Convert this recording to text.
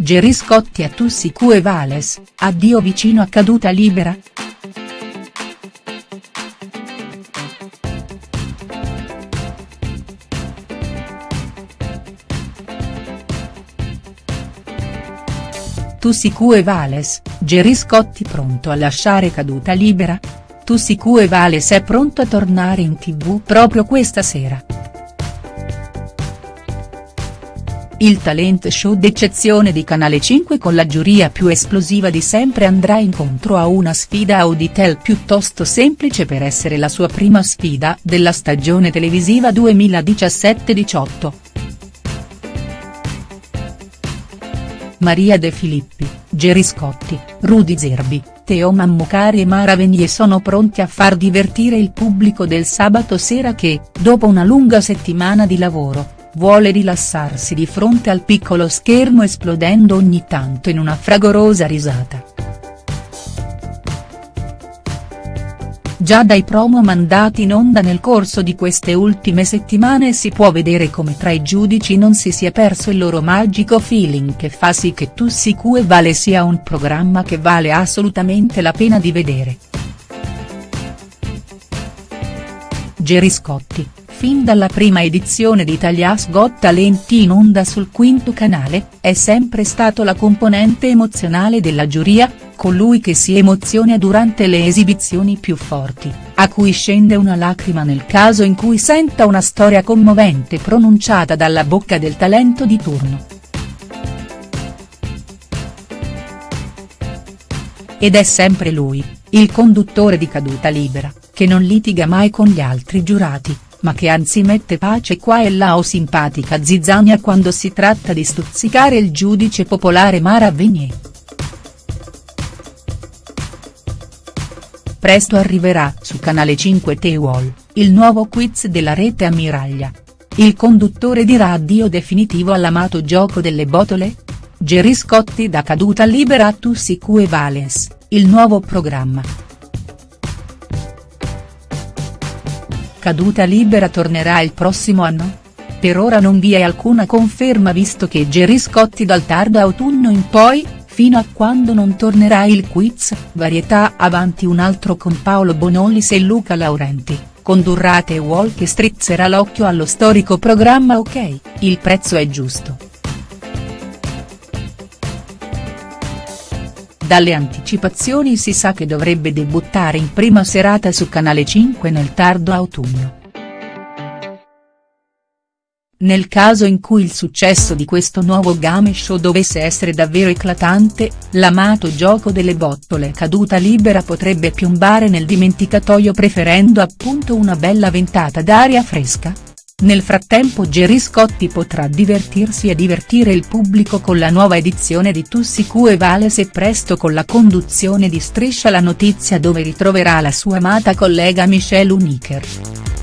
Gerry Scotti a Tussi Cue Vales, addio vicino a caduta libera?. Tussi Cue Vales, Gerry Scotti pronto a lasciare caduta libera?. Tussi Cue Vales è pronto a tornare in tv proprio questa sera. Il talent show d'eccezione di Canale 5 con la giuria più esplosiva di sempre andrà incontro a una sfida Auditel piuttosto semplice per essere la sua prima sfida della stagione televisiva 2017-18. Maria De Filippi, Gerry Scotti, Rudy Zerbi, Teo Mammucari e Mara Venier sono pronti a far divertire il pubblico del sabato sera che, dopo una lunga settimana di lavoro, vuole rilassarsi di fronte al piccolo schermo esplodendo ogni tanto in una fragorosa risata. Già dai promo mandati in onda nel corso di queste ultime settimane si può vedere come tra i giudici non si sia perso il loro magico feeling che fa sì che Tussi Cue Vale sia un programma che vale assolutamente la pena di vedere. Gerry Scotti, fin dalla prima edizione di Italia's Got Talent in onda sul quinto canale, è sempre stato la componente emozionale della giuria, colui che si emoziona durante le esibizioni più forti, a cui scende una lacrima nel caso in cui senta una storia commovente pronunciata dalla bocca del talento di turno. Ed è sempre lui, il conduttore di Caduta Libera, che non litiga mai con gli altri giurati, ma che anzi mette pace qua e là o simpatica zizzania quando si tratta di stuzzicare il giudice popolare Mara Venier. Presto arriverà su Canale 5 The il nuovo quiz della rete ammiraglia. Il conduttore dirà addio definitivo all'amato gioco delle botole? Gerry Scotti da caduta libera a Tussi Cue Valens, il nuovo programma. Caduta libera tornerà il prossimo anno? Per ora non vi è alcuna conferma visto che Gerry Scotti dal tardo autunno in poi, fino a quando non tornerà il quiz, varietà avanti un altro con Paolo Bonolis e Luca Laurenti, condurrà The Wall che strizzerà l'occhio allo storico programma Ok, il prezzo è giusto. Dalle anticipazioni si sa che dovrebbe debuttare in prima serata su Canale 5 nel tardo autunno. Nel caso in cui il successo di questo nuovo game show dovesse essere davvero eclatante, l'amato gioco delle bottole caduta libera potrebbe piombare nel dimenticatoio preferendo appunto una bella ventata d'aria fresca, nel frattempo Gerry Scotti potrà divertirsi e divertire il pubblico con la nuova edizione di Tussi Cue Vales e presto con la conduzione di Striscia la notizia dove ritroverà la sua amata collega Michelle Uniker.